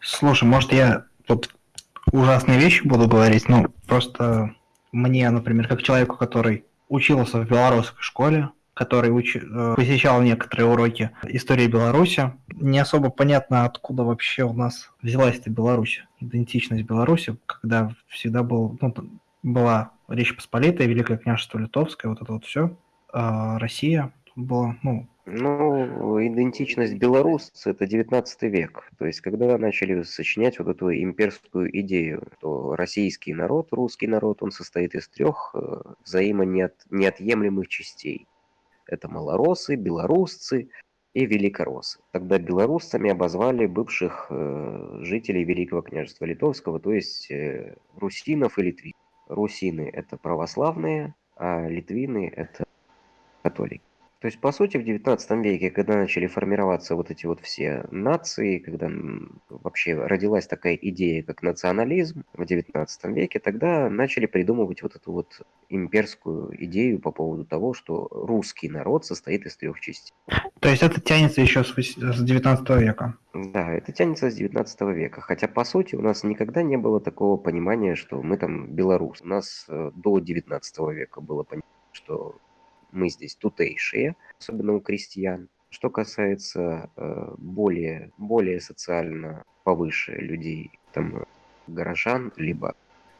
Слушай, может я тут ужасные вещи буду говорить, но просто мне, например, как человеку, который учился в белорусской школе, который уч... Э, посещал некоторые уроки истории Беларуси, не особо понятно, откуда вообще у нас взялась эта Беларусь, идентичность Беларуси, когда всегда был, ну, была Речь Посполитая, Великое княжество Литовское, вот это вот все, а Россия была, ну, ну, идентичность белорусца – это 19 век. То есть, когда начали сочинять вот эту имперскую идею, то российский народ, русский народ, он состоит из трех э, взаимонеотъемлемых частей. Это малоросы, белорусцы и великороссы. Тогда белорусцами обозвали бывших э, жителей Великого княжества Литовского, то есть э, русинов и литвинов. Русины – это православные, а литвины – это католики. То есть, по сути, в XIX веке, когда начали формироваться вот эти вот все нации, когда вообще родилась такая идея, как национализм в XIX веке, тогда начали придумывать вот эту вот имперскую идею по поводу того, что русский народ состоит из трех частей. То есть это тянется еще с XIX века? Да, это тянется с XIX века. Хотя, по сути, у нас никогда не было такого понимания, что мы там белорус. У нас э, до XIX века было понимание, что мы здесь тутейшие, особенно у крестьян. Что касается э, более, более социально повыше людей, там, горожан, либо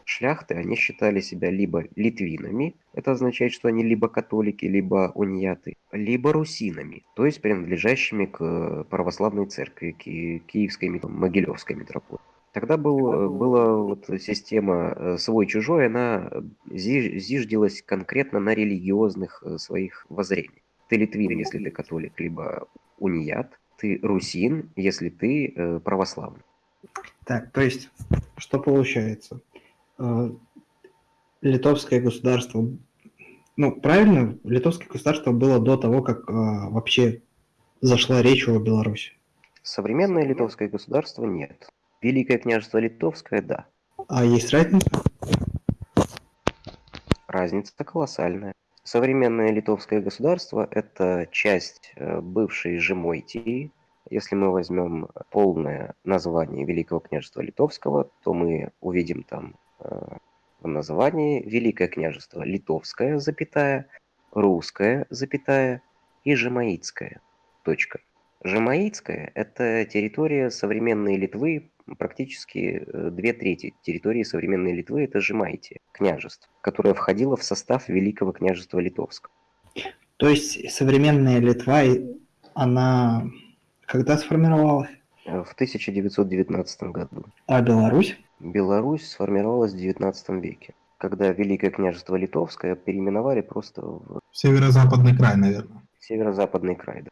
шляхты, они считали себя либо литвинами, это означает, что они либо католики, либо унияты, либо русинами, то есть принадлежащими к православной церкви, к Киевской, Могилевской митрополии. Тогда был, была вот система э, свой-чужой, она зиждилась конкретно на религиозных э, своих воззрениях. Ты литвин, если ты католик, либо уният. Ты русин, если ты э, православный. Так, то есть, что получается? Литовское государство, ну, правильно, литовское государство было до того, как вообще зашла речь о Беларуси. Современное литовское государство нет. Великое княжество Литовское, да. А есть разница? Разница колоссальная. Современное литовское государство – это часть э, бывшей Жемойтии. Если мы возьмем полное название Великого княжества Литовского, то мы увидим там э, в названии Великое княжество Литовское, запятая, Русское, запятая и Жемаитское. Точка. Жемаитская – это территория современной Литвы, практически э, две трети территории современной Литвы – это Жемайтия, княжество, которое входило в состав Великого княжества Литовского. То есть современная Литва, она когда сформировалась? В 1919 году. А Беларусь? Беларусь сформировалась в 19 веке, когда Великое княжество Литовское переименовали просто в... Северо-западный край, наверное. Северо-западный край, да.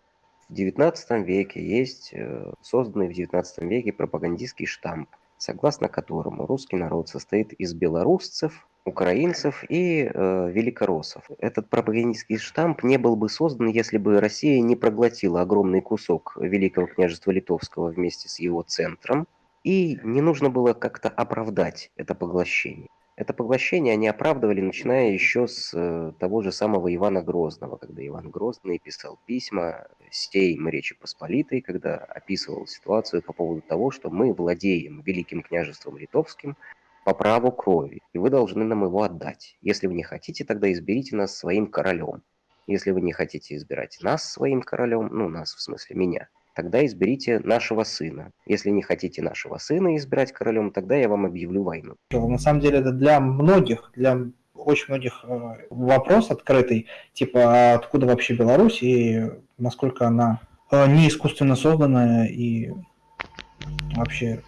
В XIX веке есть э, созданный в XIX веке пропагандистский штамп, согласно которому русский народ состоит из белорусцев, украинцев и э, великороссов. Этот пропагандистский штамп не был бы создан, если бы Россия не проглотила огромный кусок Великого княжества Литовского вместе с его центром, и не нужно было как-то оправдать это поглощение. Это поглощение они оправдывали, начиная еще с э, того же самого Ивана Грозного, когда Иван Грозный писал письма сейм Речи Посполитой, когда описывал ситуацию по поводу того, что мы владеем Великим княжеством Литовским по праву крови, и вы должны нам его отдать. Если вы не хотите, тогда изберите нас своим королем. Если вы не хотите избирать нас своим королем, ну, нас в смысле меня, тогда изберите нашего сына. Если не хотите нашего сына избирать королем, тогда я вам объявлю войну. На самом деле это для многих, для очень многих э, вопрос открытый, типа а откуда вообще Беларусь и насколько она э, не искусственно созданная и вообще